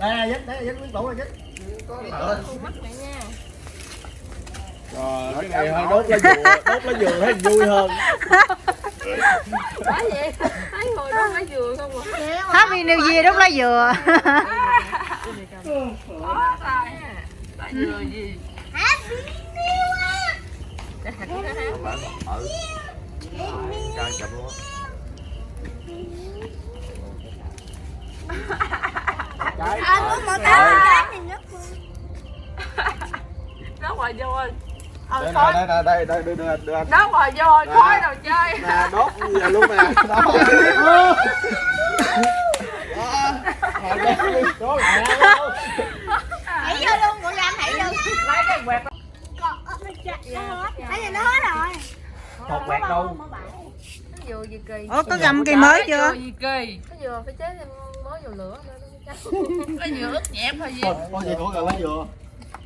đây nè dính đây dính nguyên tụ này dính rồi cái này hơi đốt lá dừa đốt lá dừa thấy vui hơn. Phải vậy. Thấy ngồi đó lấy dừa không à? Happy New Year đốt lá dừa? Có tài ha tại dừa gì ừ căng chậm luôn á trái nó ngoài vô ơi. Đây nè đây nè đây đây đưa đưa đưa anh. Nó ngoài vô ơi khói đâu chơi. Nè đốt giờ luôn nè? Đó. Đó, đốt đi, đốt lại luôn. Hãy vô luôn, của Lam hãy vô. Lấy cái quẹt. Bây giờ nó hết rồi. Hột quẹt đâu? Ủa có gầm cây mới chưa? cái dừa phải chế mới dừa lửa nữa cái dừa ướt nhẹp thôi gì con gì cũng cần lấy dừa.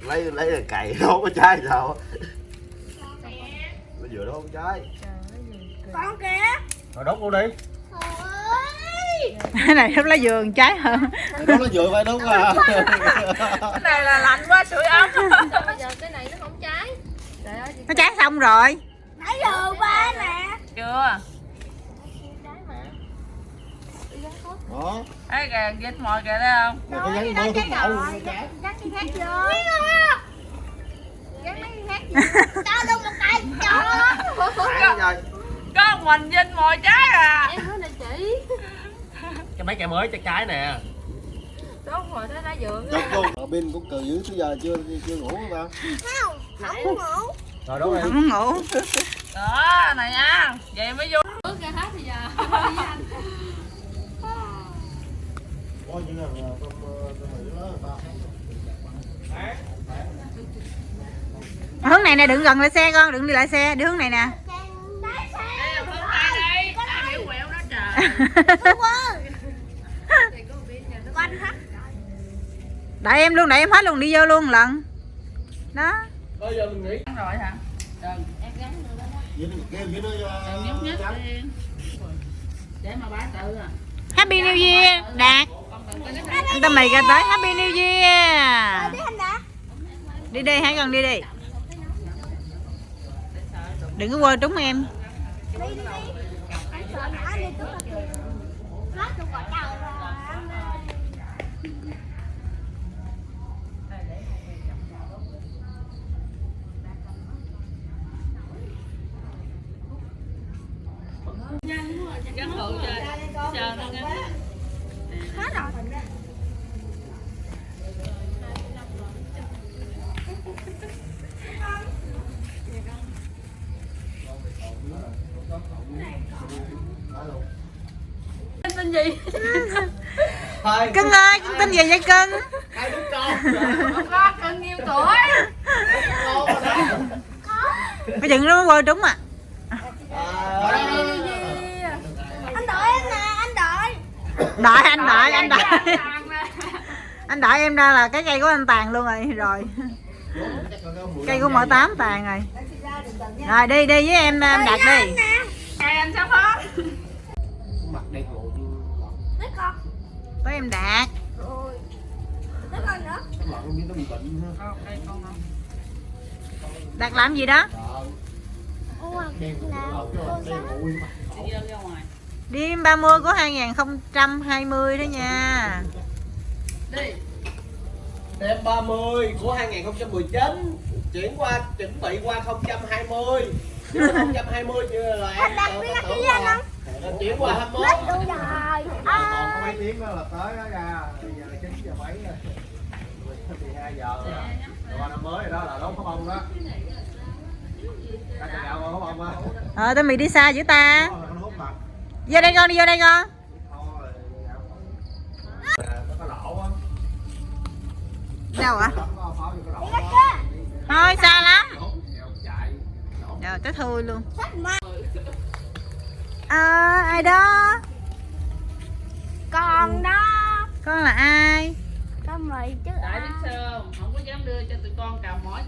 Lấy lấy rồi cày đốt cái trái sao lấy dừa đốt cái trái. Con kìa. Rồi đốt luôn đi. Cái này đốt lá dừa trái hơn đốt nó dừa phải đúng à cái này là lạnh quá sưởi ấm. Bây giờ cái này nó không cháy trời ơi Nó trái xong rồi. Nãy giờ ba nè. Chưa Trái mà đó thấy kìa dính mồi kìa thấy không? Này có gắn trái Cắt cái khác vô Gắn mấy cái khác vô Cho luôn một tay cho. Rồi có mình dính mồi trái à. Em nói này chị. Cái mấy cây mới trái trái nè. Đốt rồi thấy lá dừa Đốt luôn Rồi. Pin cũng cười dữ tới giờ chưa chưa ngủ không ba Không Không ngủ. Rồi đốt đi Không ngủ. Đó này nha. Vậy mới vô bước ra hết bây giờ có những là tôm tôm mỹ đó người ta Hướng này nè, đừng gần lại xe con, đừng đi lại xe, đi hướng này nè. Đại em luôn, đại em hết luôn, đi vô luôn lần. Đó. Bây giờ mình nghỉ rồi hả em gắn nữa đó để mà bá tự à Happy New Year, Đạt. Anh ta mày ra tới Happy New Year. Đi đã. Đi đi, hãy gần đi đi. Đừng có quơ trúng em. Hết rồi anh ơi gắn hộ cho chờ nó gắn Hết rồi tên gì? Thôi Cưng ơi, cưng tin gì vậy cưng? Hai đứa con. Con cưng nhiêu tuổi Cái chừng nó quơ trúng à. Anh đợi em nè anh đợi. Đợi anh đợi, anh đợi. Anh đợi em ra là cái cây của anh tàn luôn rồi Rồi, cây của mợ tám tàn rồi. Rồi đi, đi với em, em đặt đi Tới em đạt. Rồi. Tới con nữa. Không. Đạt làm gì đó? Ngoài? Đêm 30 của 2020 đó nha. Đi. Đêm 30 của 2019 chuyển qua chuẩn bị qua 020 Chứ 020 chưa là em tưởng là chuyển qua 21 mấy tiếng đó là tới đó ra bây giờ là 9 giờ mấy rồi. 12 giờ rồi. Qua năm mới rồi đó là đón pháo bông đó. Ờ, tụi mày đi xa dữ ta. Vô đây con, đi vô đây con. Có Đâu ạ? Có kia Thôi xa lắm. Rồi tới thui luôn. À, ai đó Còn đó. Con là ai? Con mày chứ tại ai biết sao không không có dám đưa cho tụi con cầm mỏi